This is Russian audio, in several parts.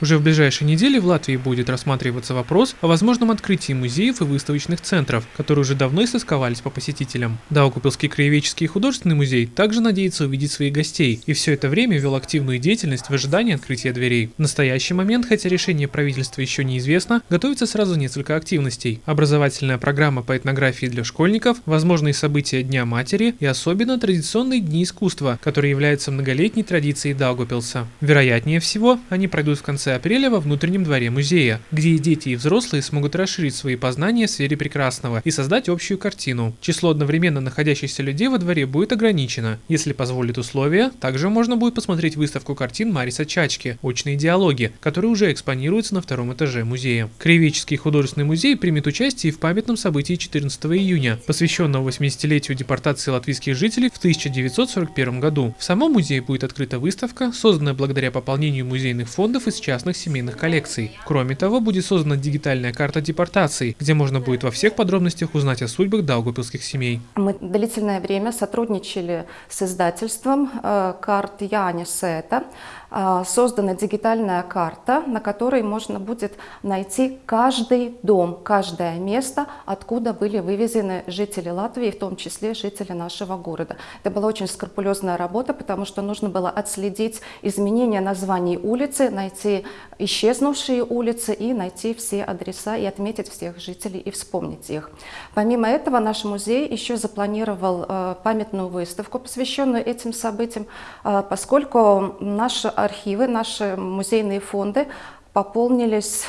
Уже в ближайшей неделе в Латвии будет рассматриваться вопрос о возможном открытии музеев и выставочных центров, которые уже давно истосковались по посетителям. Даугупилский краеведческий и художественный музей также надеется увидеть своих гостей и все это время вел активную деятельность в ожидании открытия дверей. В настоящий момент, хотя решение правительства еще неизвестно, готовится сразу несколько активностей. Образовательная программа по этнографии для школьников, возможные события Дня матери и особенно традиционные дни искусства, которые являются многолетней традицией Даугупилса. Вероятнее всего, они пройдут в конце апреля во внутреннем дворе музея, где и дети, и взрослые смогут расширить свои познания в сфере прекрасного и создать общую картину. Число одновременно находящихся людей во дворе будет ограничено. Если позволит условия, также можно будет посмотреть выставку картин Мариса Чачки «Очные диалоги», которые уже экспонируются на втором этаже музея. Краеведческий художественный музей примет участие в памятном событии 14 июня, посвященного 80-летию депортации латвийских жителей в 1941 году. В самом музее будет открыта выставка, созданная благодаря пополнению музейных фондов из частных семейных коллекций. Кроме того, будет создана дигитальная карта депортаций, где можно будет во всех подробностях узнать о судьбах даугупилских семей. Мы длительное время сотрудничали с издательством э, карт Яни Сета. Э, создана дигитальная карта, на которой можно будет найти каждый дом, каждое место, откуда были вывезены жители Латвии, в том числе жители нашего города. Это была очень скрупулезная работа, потому что нужно было отследить изменения названий улицы, найти исчезнувшие улицы и найти все адреса и отметить всех жителей и вспомнить их. Помимо этого, наш музей еще запланировал э, памятную выставку, посвященную этим событиям, э, поскольку наши архивы, наши музейные фонды пополнились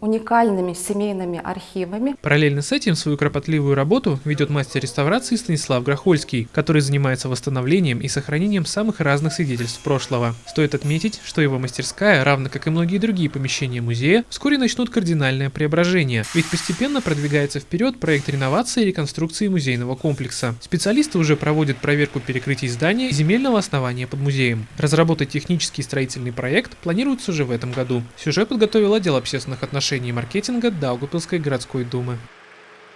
уникальными семейными архивами. Параллельно с этим свою кропотливую работу ведет мастер реставрации Станислав Грохольский, который занимается восстановлением и сохранением самых разных свидетельств прошлого. Стоит отметить, что его мастерская, равно как и многие другие помещения музея, вскоре начнут кардинальное преображение, ведь постепенно продвигается вперед проект реновации и реконструкции музейного комплекса. Специалисты уже проводят проверку перекрытий здания и земельного основания под музеем. Разработать технический строительный проект планируется уже в этом году. Сюжет подготовил отдел общественных отношений и маркетинга Даугупилской городской думы.